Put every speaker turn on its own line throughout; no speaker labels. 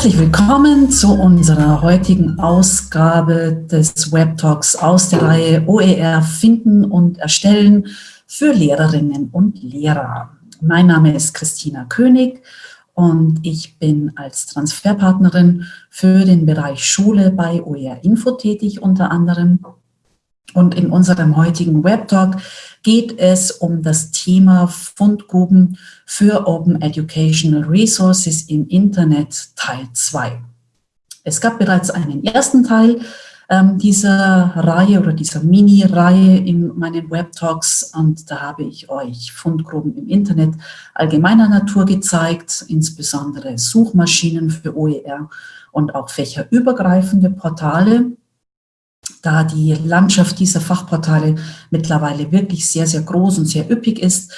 Herzlich willkommen zu unserer heutigen Ausgabe des Web Talks aus der Reihe OER Finden und Erstellen für Lehrerinnen und Lehrer. Mein Name ist Christina König und ich bin als Transferpartnerin für den Bereich Schule bei OER Info tätig unter anderem. Und in unserem heutigen Web Talk geht es um das Thema Fundgruben für Open Educational Resources im Internet Teil 2. Es gab bereits einen ersten Teil ähm, dieser Reihe oder dieser Mini-Reihe in meinen Web-Talks und da habe ich euch Fundgruben im Internet allgemeiner Natur gezeigt, insbesondere Suchmaschinen für OER und auch fächerübergreifende Portale da die Landschaft dieser Fachportale mittlerweile wirklich sehr, sehr groß und sehr üppig ist,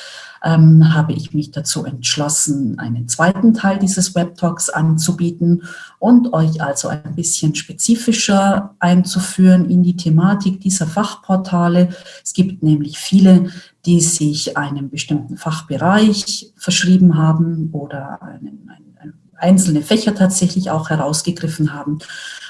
ähm, habe ich mich dazu entschlossen, einen zweiten Teil dieses Web-Talks anzubieten und euch also ein bisschen spezifischer einzuführen in die Thematik dieser Fachportale. Es gibt nämlich viele, die sich einem bestimmten Fachbereich verschrieben haben oder einen, einen, einzelne Fächer tatsächlich auch herausgegriffen haben.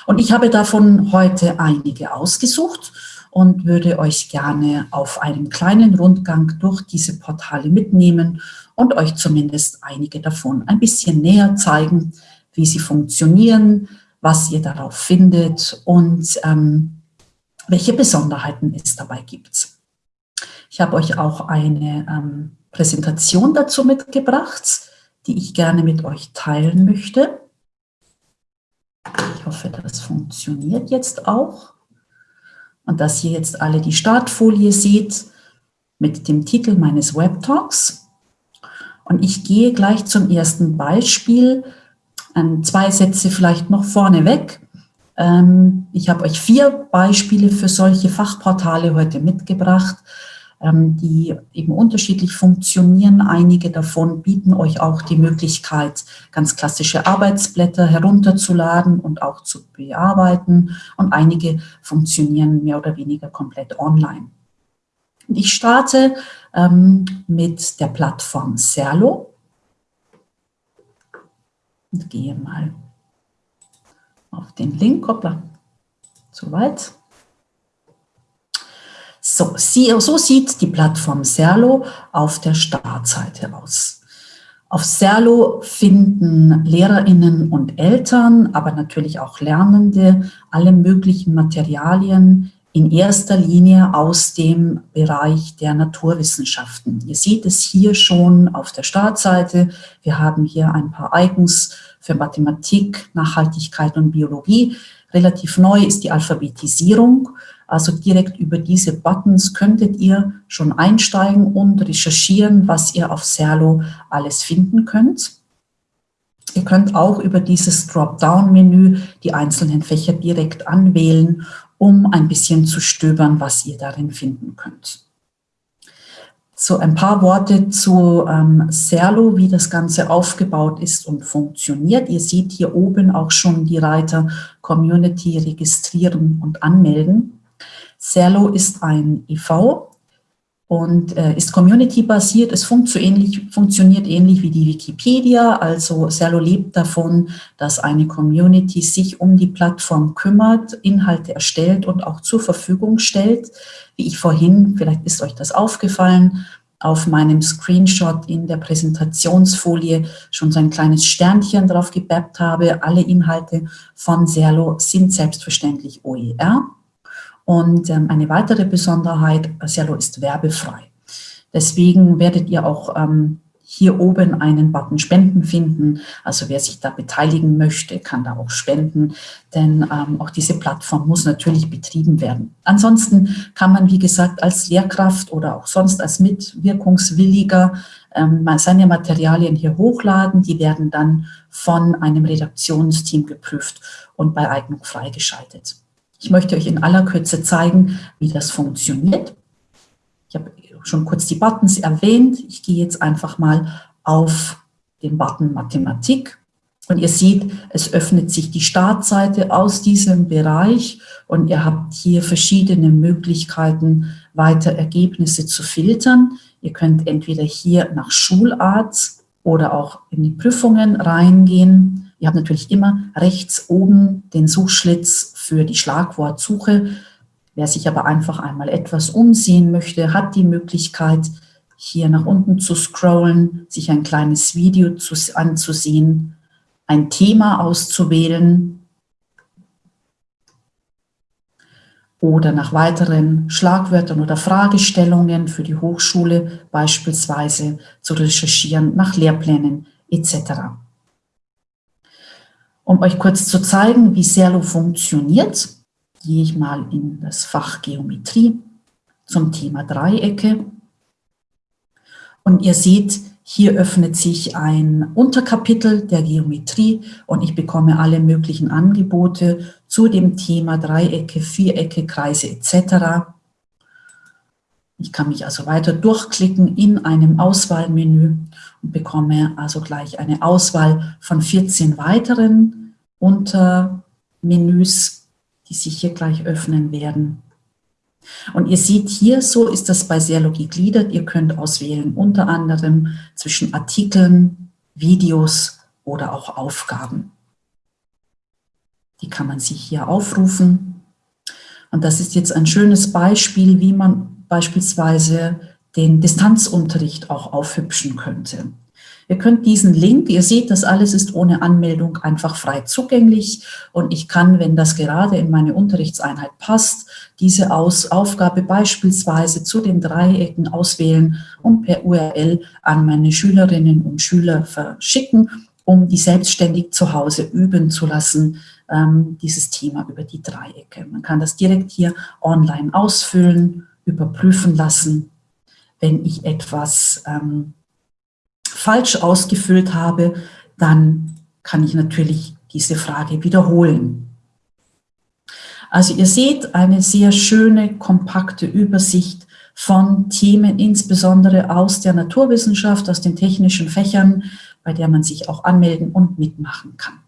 Und ich habe davon heute einige ausgesucht und würde euch gerne auf einem kleinen Rundgang durch diese Portale mitnehmen und euch zumindest einige davon ein bisschen näher zeigen, wie sie funktionieren, was ihr darauf findet und ähm, welche Besonderheiten es dabei gibt. Ich habe euch auch eine ähm, Präsentation dazu mitgebracht, die ich gerne mit euch teilen möchte. Ich hoffe, das funktioniert jetzt auch. Und dass ihr jetzt alle die Startfolie seht mit dem Titel meines Web-Talks. Und ich gehe gleich zum ersten Beispiel. Ähm, zwei Sätze vielleicht noch vorneweg. Ähm, ich habe euch vier Beispiele für solche Fachportale heute mitgebracht. Ähm, die eben unterschiedlich funktionieren. Einige davon bieten euch auch die Möglichkeit, ganz klassische Arbeitsblätter herunterzuladen und auch zu bearbeiten. Und einige funktionieren mehr oder weniger komplett online. Ich starte ähm, mit der Plattform Serlo und gehe mal auf den Link. Hoppla, zu weit. So, so sieht die Plattform Serlo auf der Startseite aus. Auf Serlo finden LehrerInnen und Eltern, aber natürlich auch Lernende, alle möglichen Materialien in erster Linie aus dem Bereich der Naturwissenschaften. Ihr seht es hier schon auf der Startseite. Wir haben hier ein paar Icons für Mathematik, Nachhaltigkeit und Biologie. Relativ neu ist die Alphabetisierung. Also direkt über diese Buttons könntet ihr schon einsteigen und recherchieren, was ihr auf Serlo alles finden könnt. Ihr könnt auch über dieses Dropdown-Menü die einzelnen Fächer direkt anwählen, um ein bisschen zu stöbern, was ihr darin finden könnt. So ein paar Worte zu ähm, Serlo, wie das Ganze aufgebaut ist und funktioniert. Ihr seht hier oben auch schon die Reiter Community registrieren und anmelden. Serlo ist ein EV und äh, ist community-basiert. Es funkt so ähnlich, funktioniert ähnlich wie die Wikipedia. Also Serlo lebt davon, dass eine Community sich um die Plattform kümmert, Inhalte erstellt und auch zur Verfügung stellt wie ich vorhin, vielleicht ist euch das aufgefallen, auf meinem Screenshot in der Präsentationsfolie schon so ein kleines Sternchen drauf gebappt habe. Alle Inhalte von Serlo sind selbstverständlich OER. Und ähm, eine weitere Besonderheit, Serlo ist werbefrei. Deswegen werdet ihr auch ähm, hier oben einen Button Spenden finden. Also wer sich da beteiligen möchte, kann da auch spenden, denn ähm, auch diese Plattform muss natürlich betrieben werden. Ansonsten kann man, wie gesagt, als Lehrkraft oder auch sonst als Mitwirkungswilliger ähm, seine Materialien hier hochladen. Die werden dann von einem Redaktionsteam geprüft und bei Eignung freigeschaltet. Ich möchte euch in aller Kürze zeigen, wie das funktioniert. Ich habe schon kurz die Buttons erwähnt. Ich gehe jetzt einfach mal auf den Button Mathematik und ihr seht, es öffnet sich die Startseite aus diesem Bereich und ihr habt hier verschiedene Möglichkeiten, weiter Ergebnisse zu filtern. Ihr könnt entweder hier nach Schulart oder auch in die Prüfungen reingehen. Ihr habt natürlich immer rechts oben den Suchschlitz für die Schlagwortsuche. Wer sich aber einfach einmal etwas umsehen möchte, hat die Möglichkeit, hier nach unten zu scrollen, sich ein kleines Video zu, anzusehen, ein Thema auszuwählen oder nach weiteren Schlagwörtern oder Fragestellungen für die Hochschule beispielsweise zu recherchieren, nach Lehrplänen etc. Um euch kurz zu zeigen, wie Serlo funktioniert, gehe ich mal in das Fach Geometrie zum Thema Dreiecke. Und ihr seht, hier öffnet sich ein Unterkapitel der Geometrie und ich bekomme alle möglichen Angebote zu dem Thema Dreiecke, Vierecke, Kreise etc. Ich kann mich also weiter durchklicken in einem Auswahlmenü und bekomme also gleich eine Auswahl von 14 weiteren Untermenüs, die sich hier gleich öffnen werden. Und ihr seht hier, so ist das bei Serlo gegliedert. Ihr könnt auswählen unter anderem zwischen Artikeln, Videos oder auch Aufgaben. Die kann man sich hier aufrufen. Und das ist jetzt ein schönes Beispiel, wie man beispielsweise den Distanzunterricht auch aufhübschen könnte. Ihr könnt diesen Link, ihr seht, das alles ist ohne Anmeldung einfach frei zugänglich und ich kann, wenn das gerade in meine Unterrichtseinheit passt, diese Aus Aufgabe beispielsweise zu den Dreiecken auswählen und per URL an meine Schülerinnen und Schüler verschicken, um die selbstständig zu Hause üben zu lassen, ähm, dieses Thema über die Dreiecke. Man kann das direkt hier online ausfüllen, überprüfen lassen. Wenn ich etwas ähm, falsch ausgefüllt habe, dann kann ich natürlich diese Frage wiederholen. Also ihr seht eine sehr schöne, kompakte Übersicht von Themen, insbesondere aus der Naturwissenschaft, aus den technischen Fächern, bei der man sich auch anmelden und mitmachen kann.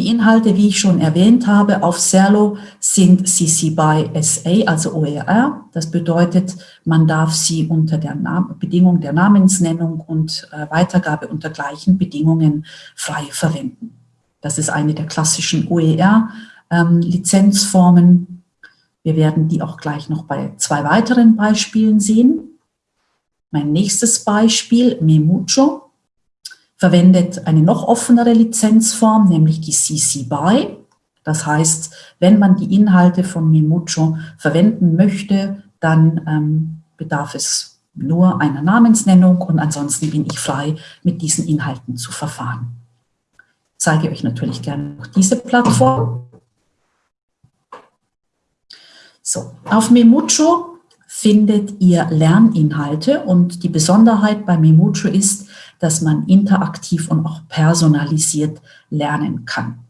Die Inhalte, wie ich schon erwähnt habe, auf Serlo sind CC by SA, also OER. Das bedeutet, man darf sie unter der Nam Bedingung der Namensnennung und äh, Weitergabe unter gleichen Bedingungen frei verwenden. Das ist eine der klassischen OER-Lizenzformen. Ähm, Wir werden die auch gleich noch bei zwei weiteren Beispielen sehen. Mein nächstes Beispiel, Memucho verwendet eine noch offenere Lizenzform, nämlich die CC BY. Das heißt, wenn man die Inhalte von Memucho verwenden möchte, dann ähm, bedarf es nur einer Namensnennung und ansonsten bin ich frei, mit diesen Inhalten zu verfahren. Ich zeige euch natürlich gerne noch diese Plattform. So, auf Memucho findet ihr Lerninhalte und die Besonderheit bei Memucho ist, dass man interaktiv und auch personalisiert lernen kann.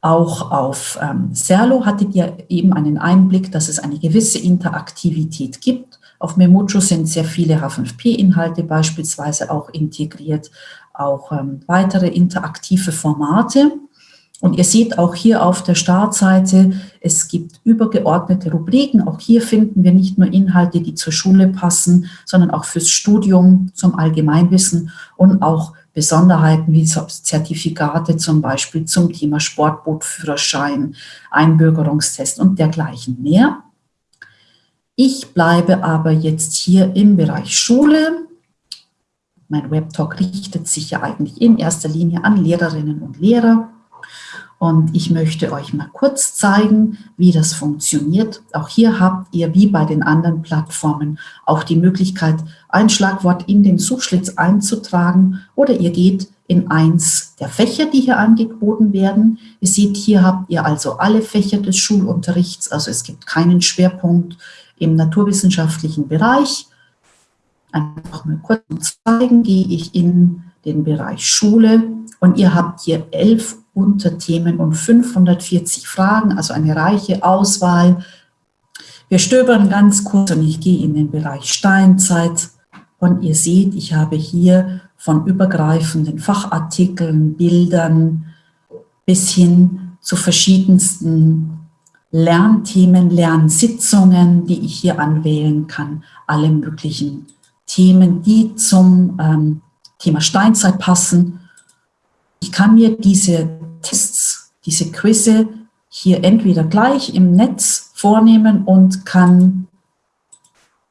Auch auf ähm, Serlo hattet ihr eben einen Einblick, dass es eine gewisse Interaktivität gibt. Auf Memocho sind sehr viele H5P-Inhalte beispielsweise auch integriert, auch ähm, weitere interaktive Formate. Und ihr seht auch hier auf der Startseite, es gibt übergeordnete Rubriken. Auch hier finden wir nicht nur Inhalte, die zur Schule passen, sondern auch fürs Studium, zum Allgemeinwissen und auch Besonderheiten wie Zertifikate zum Beispiel zum Thema Sportbootführerschein, Einbürgerungstest und dergleichen mehr. Ich bleibe aber jetzt hier im Bereich Schule. Mein Webtalk richtet sich ja eigentlich in erster Linie an Lehrerinnen und Lehrer. Und ich möchte euch mal kurz zeigen, wie das funktioniert. Auch hier habt ihr, wie bei den anderen Plattformen, auch die Möglichkeit, ein Schlagwort in den Suchschlitz einzutragen oder ihr geht in eins der Fächer, die hier angeboten werden. Ihr seht, hier habt ihr also alle Fächer des Schulunterrichts, also es gibt keinen Schwerpunkt im naturwissenschaftlichen Bereich. Einfach mal kurz zeigen, gehe ich in den Bereich Schule und ihr habt hier elf Unterthemen und 540 Fragen, also eine reiche Auswahl. Wir stöbern ganz kurz und ich gehe in den Bereich Steinzeit und ihr seht, ich habe hier von übergreifenden Fachartikeln, Bildern bis hin zu verschiedensten Lernthemen, Lernsitzungen, die ich hier anwählen kann, alle möglichen Themen, die zum ähm, Thema Steinzeit passen. Ich kann mir diese Tests, diese Quizze hier entweder gleich im Netz vornehmen und kann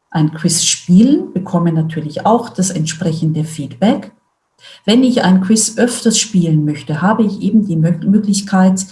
ein Quiz spielen, bekomme natürlich auch das entsprechende Feedback. Wenn ich ein Quiz öfters spielen möchte, habe ich eben die Möglichkeit,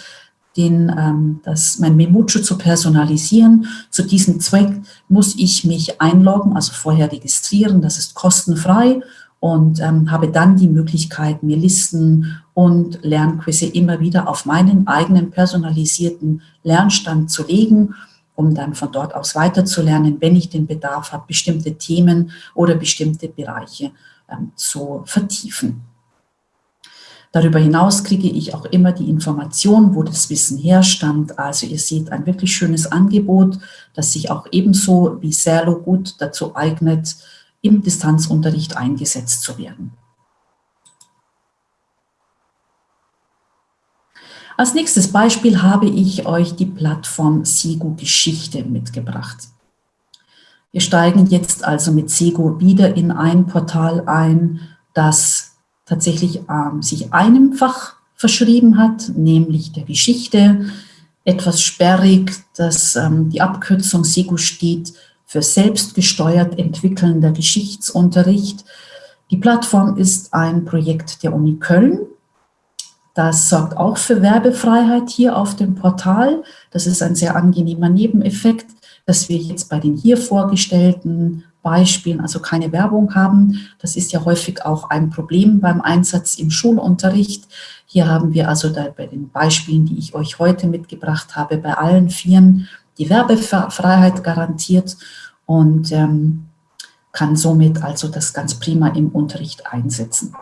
den, ähm, das, mein Memucho zu personalisieren. Zu diesem Zweck muss ich mich einloggen, also vorher registrieren, das ist kostenfrei und ähm, habe dann die Möglichkeit, mir Listen und Lernquizze immer wieder auf meinen eigenen personalisierten Lernstand zu legen, um dann von dort aus weiterzulernen, wenn ich den Bedarf habe, bestimmte Themen oder bestimmte Bereiche ähm, zu vertiefen. Darüber hinaus kriege ich auch immer die Information, wo das Wissen herstammt. Also ihr seht ein wirklich schönes Angebot, das sich auch ebenso wie Serlo gut dazu eignet, im Distanzunterricht eingesetzt zu werden. Als nächstes Beispiel habe ich euch die Plattform Sego Geschichte mitgebracht. Wir steigen jetzt also mit Sego wieder in ein Portal ein, das tatsächlich ähm, sich einem Fach verschrieben hat, nämlich der Geschichte. Etwas sperrig, dass ähm, die Abkürzung SEGU steht für selbstgesteuert entwickelnder Geschichtsunterricht. Die Plattform ist ein Projekt der Uni Köln. Das sorgt auch für Werbefreiheit hier auf dem Portal. Das ist ein sehr angenehmer Nebeneffekt, dass wir jetzt bei den hier vorgestellten Beispielen, also keine Werbung haben. Das ist ja häufig auch ein Problem beim Einsatz im Schulunterricht. Hier haben wir also bei den Beispielen, die ich euch heute mitgebracht habe, bei allen Vieren die Werbefreiheit garantiert und ähm, kann somit also das ganz prima im Unterricht einsetzen.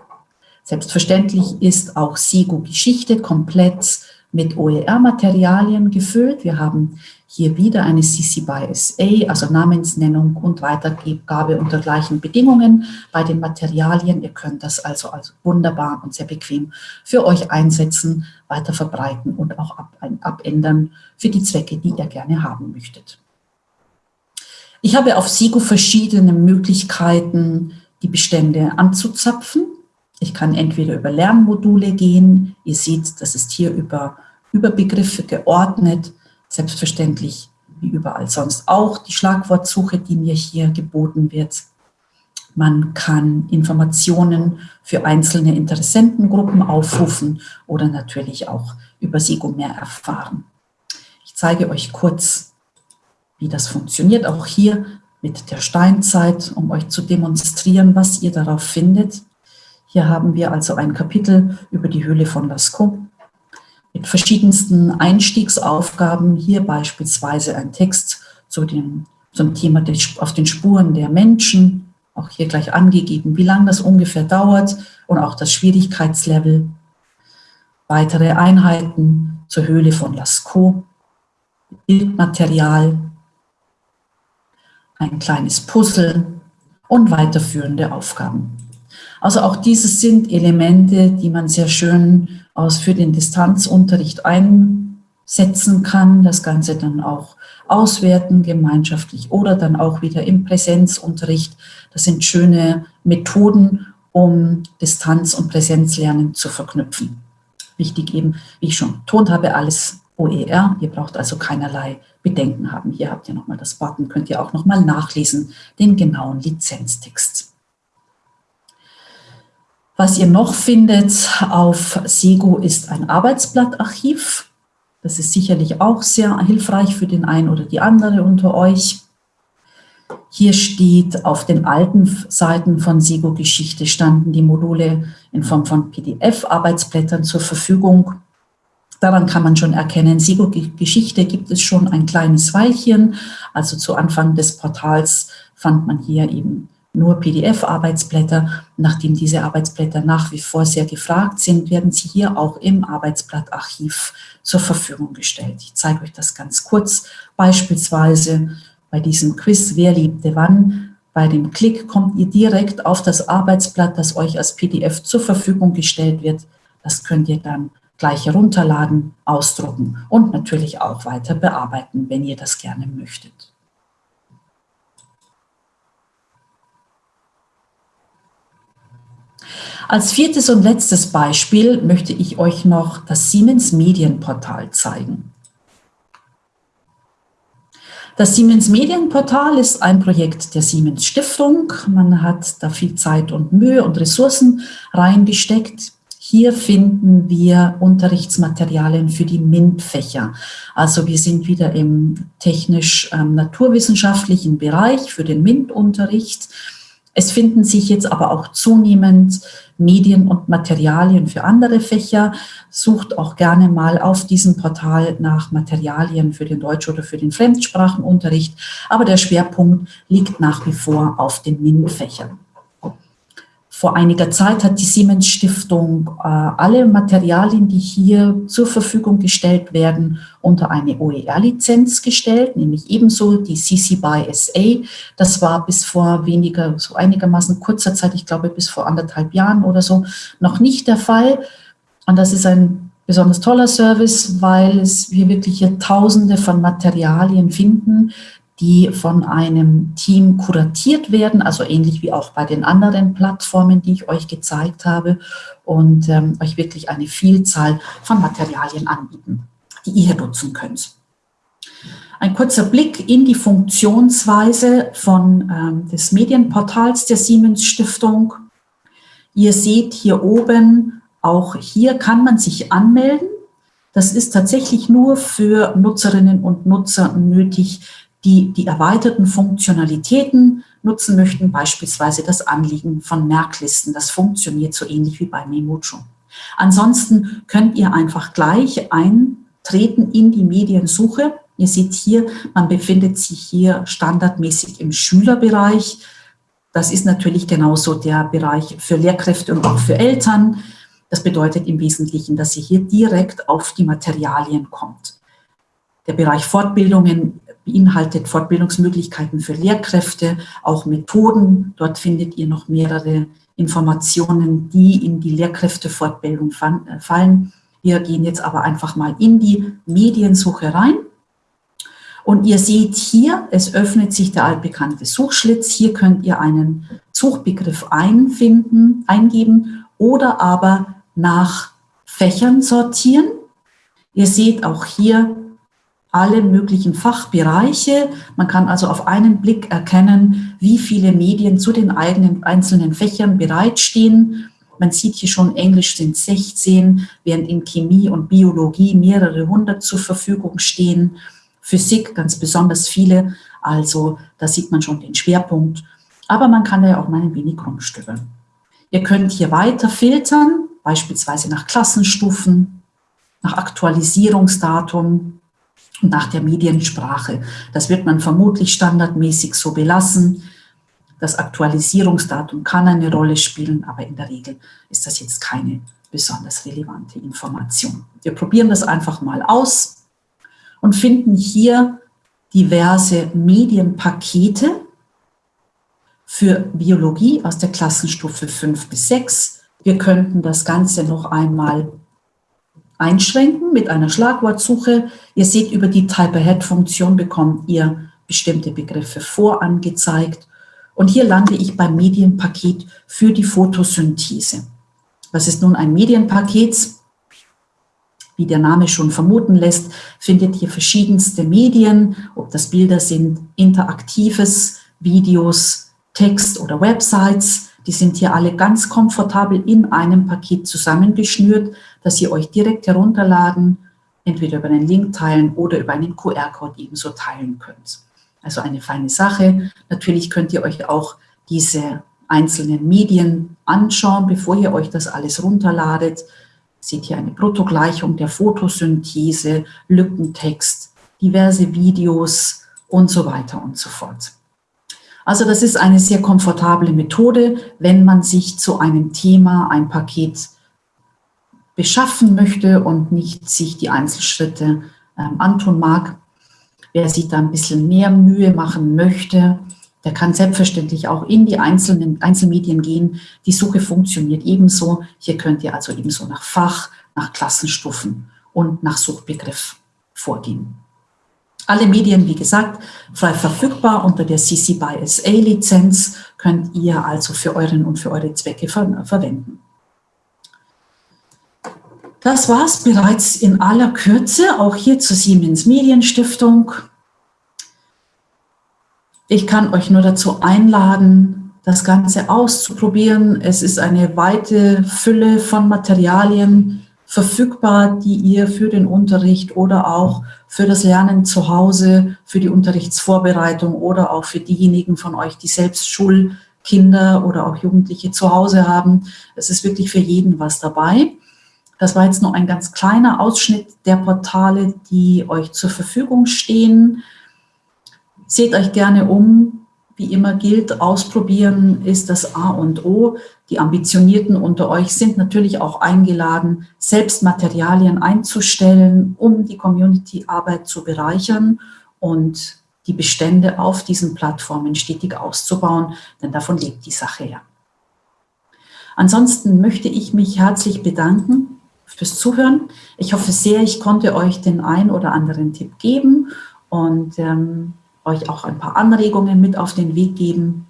Selbstverständlich ist auch SIGO Geschichte komplett mit OER-Materialien gefüllt. Wir haben hier wieder eine CC by SA, also Namensnennung und Weitergabe unter gleichen Bedingungen bei den Materialien. Ihr könnt das also, also wunderbar und sehr bequem für euch einsetzen, weiter verbreiten und auch ab, abändern für die Zwecke, die ihr gerne haben möchtet. Ich habe auf SIGO verschiedene Möglichkeiten, die Bestände anzuzapfen. Ich kann entweder über Lernmodule gehen. Ihr seht, das ist hier über Überbegriffe geordnet selbstverständlich wie überall sonst auch die Schlagwortsuche, die mir hier geboten wird. Man kann Informationen für einzelne Interessentengruppen aufrufen oder natürlich auch über SEGO mehr erfahren. Ich zeige euch kurz, wie das funktioniert, auch hier mit der Steinzeit, um euch zu demonstrieren, was ihr darauf findet. Hier haben wir also ein Kapitel über die Höhle von Lascaux mit verschiedensten Einstiegsaufgaben. Hier beispielsweise ein Text zu dem, zum Thema des, auf den Spuren der Menschen, auch hier gleich angegeben, wie lange das ungefähr dauert und auch das Schwierigkeitslevel. Weitere Einheiten zur Höhle von Lascaux, Bildmaterial, ein kleines Puzzle und weiterführende Aufgaben. Also auch dieses sind Elemente, die man sehr schön aus für den Distanzunterricht einsetzen kann, das Ganze dann auch auswerten, gemeinschaftlich oder dann auch wieder im Präsenzunterricht. Das sind schöne Methoden, um Distanz- und Präsenzlernen zu verknüpfen. Wichtig eben, wie ich schon betont habe, alles OER. Ihr braucht also keinerlei Bedenken haben. Hier habt ihr nochmal das Button, könnt ihr auch nochmal nachlesen, den genauen Lizenztext. Was ihr noch findet auf Sego ist ein Arbeitsblattarchiv. Das ist sicherlich auch sehr hilfreich für den einen oder die andere unter euch. Hier steht, auf den alten Seiten von Sego Geschichte standen die Module in Form von PDF-Arbeitsblättern zur Verfügung. Daran kann man schon erkennen, Sego Geschichte gibt es schon ein kleines Weilchen. Also zu Anfang des Portals fand man hier eben nur PDF-Arbeitsblätter. Nachdem diese Arbeitsblätter nach wie vor sehr gefragt sind, werden sie hier auch im Arbeitsblattarchiv zur Verfügung gestellt. Ich zeige euch das ganz kurz. Beispielsweise bei diesem Quiz, wer liebte wann, bei dem Klick kommt ihr direkt auf das Arbeitsblatt, das euch als PDF zur Verfügung gestellt wird. Das könnt ihr dann gleich herunterladen, ausdrucken und natürlich auch weiter bearbeiten, wenn ihr das gerne möchtet. Als viertes und letztes Beispiel möchte ich euch noch das Siemens Medienportal zeigen. Das Siemens Medienportal ist ein Projekt der Siemens Stiftung. Man hat da viel Zeit und Mühe und Ressourcen reingesteckt. Hier finden wir Unterrichtsmaterialien für die MINT-Fächer. Also wir sind wieder im technisch-naturwissenschaftlichen ähm, Bereich für den MINT-Unterricht. Es finden sich jetzt aber auch zunehmend Medien und Materialien für andere Fächer. Sucht auch gerne mal auf diesem Portal nach Materialien für den Deutsch- oder für den Fremdsprachenunterricht. Aber der Schwerpunkt liegt nach wie vor auf den MINT-Fächern. Vor einiger Zeit hat die Siemens Stiftung äh, alle Materialien, die hier zur Verfügung gestellt werden, unter eine OER-Lizenz gestellt, nämlich ebenso die CC BY SA. Das war bis vor weniger, so einigermaßen kurzer Zeit, ich glaube bis vor anderthalb Jahren oder so, noch nicht der Fall. Und das ist ein besonders toller Service, weil es, wir wirklich hier Tausende von Materialien finden, die von einem Team kuratiert werden, also ähnlich wie auch bei den anderen Plattformen, die ich euch gezeigt habe und ähm, euch wirklich eine Vielzahl von Materialien anbieten, die ihr nutzen könnt. Ein kurzer Blick in die Funktionsweise von, ähm, des Medienportals der Siemens Stiftung. Ihr seht hier oben, auch hier kann man sich anmelden. Das ist tatsächlich nur für Nutzerinnen und Nutzer nötig, die die erweiterten Funktionalitäten nutzen möchten, beispielsweise das Anliegen von Merklisten. Das funktioniert so ähnlich wie bei Memojo. Ansonsten könnt ihr einfach gleich eintreten in die Mediensuche. Ihr seht hier, man befindet sich hier standardmäßig im Schülerbereich. Das ist natürlich genauso der Bereich für Lehrkräfte und auch für Eltern. Das bedeutet im Wesentlichen, dass ihr hier direkt auf die Materialien kommt. Der Bereich Fortbildungen beinhaltet Fortbildungsmöglichkeiten für Lehrkräfte, auch Methoden. Dort findet ihr noch mehrere Informationen, die in die Lehrkräftefortbildung äh, fallen. Wir gehen jetzt aber einfach mal in die Mediensuche rein. Und ihr seht hier, es öffnet sich der altbekannte Suchschlitz. Hier könnt ihr einen Suchbegriff einfinden, eingeben oder aber nach Fächern sortieren. Ihr seht auch hier alle möglichen Fachbereiche. Man kann also auf einen Blick erkennen, wie viele Medien zu den eigenen einzelnen Fächern bereitstehen. Man sieht hier schon, Englisch sind 16, während in Chemie und Biologie mehrere hundert zur Verfügung stehen. Physik ganz besonders viele, also da sieht man schon den Schwerpunkt. Aber man kann da ja auch mal ein wenig rumstöbern. Ihr könnt hier weiter filtern, beispielsweise nach Klassenstufen, nach Aktualisierungsdatum, nach der Mediensprache. Das wird man vermutlich standardmäßig so belassen. Das Aktualisierungsdatum kann eine Rolle spielen, aber in der Regel ist das jetzt keine besonders relevante Information. Wir probieren das einfach mal aus und finden hier diverse Medienpakete für Biologie aus der Klassenstufe 5 bis 6. Wir könnten das Ganze noch einmal einschränken mit einer Schlagwortsuche. Ihr seht, über die Type-Ahead-Funktion bekommt ihr bestimmte Begriffe vorangezeigt. Und hier lande ich beim Medienpaket für die Photosynthese. Was ist nun ein Medienpaket? Wie der Name schon vermuten lässt, findet ihr verschiedenste Medien, ob das Bilder sind, interaktives, Videos, Text oder Websites. Die sind hier alle ganz komfortabel in einem Paket zusammengeschnürt, das ihr euch direkt herunterladen, entweder über einen Link teilen oder über einen QR-Code ebenso teilen könnt. Also eine feine Sache. Natürlich könnt ihr euch auch diese einzelnen Medien anschauen, bevor ihr euch das alles runterladet. Seht hier eine Bruttogleichung der Photosynthese, Lückentext, diverse Videos und so weiter und so fort. Also das ist eine sehr komfortable Methode, wenn man sich zu einem Thema ein Paket beschaffen möchte und nicht sich die Einzelschritte ähm, antun mag. Wer sich da ein bisschen mehr Mühe machen möchte, der kann selbstverständlich auch in die einzelnen Einzelmedien gehen. Die Suche funktioniert ebenso. Hier könnt ihr also ebenso nach Fach, nach Klassenstufen und nach Suchbegriff vorgehen. Alle Medien, wie gesagt, frei verfügbar unter der CC by SA Lizenz könnt ihr also für euren und für eure Zwecke ver verwenden. Das war es bereits in aller Kürze, auch hier zur Siemens Medienstiftung. Ich kann euch nur dazu einladen, das Ganze auszuprobieren. Es ist eine weite Fülle von Materialien verfügbar, die ihr für den Unterricht oder auch für das Lernen zu Hause, für die Unterrichtsvorbereitung oder auch für diejenigen von euch, die selbst Schulkinder oder auch Jugendliche zu Hause haben. Es ist wirklich für jeden was dabei. Das war jetzt nur ein ganz kleiner Ausschnitt der Portale, die euch zur Verfügung stehen. Seht euch gerne um. Wie immer gilt, ausprobieren ist das A und O. Die Ambitionierten unter euch sind natürlich auch eingeladen, selbst Materialien einzustellen, um die Community-Arbeit zu bereichern und die Bestände auf diesen Plattformen stetig auszubauen, denn davon lebt die Sache ja. Ansonsten möchte ich mich herzlich bedanken fürs Zuhören. Ich hoffe sehr, ich konnte euch den ein oder anderen Tipp geben und ähm, euch auch ein paar Anregungen mit auf den Weg geben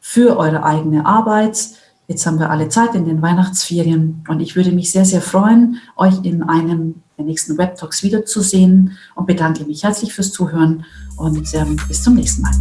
für eure eigene Arbeit. Jetzt haben wir alle Zeit in den Weihnachtsferien und ich würde mich sehr, sehr freuen, euch in einem der nächsten Web Talks wiederzusehen und bedanke mich herzlich fürs Zuhören und ähm, bis zum nächsten Mal.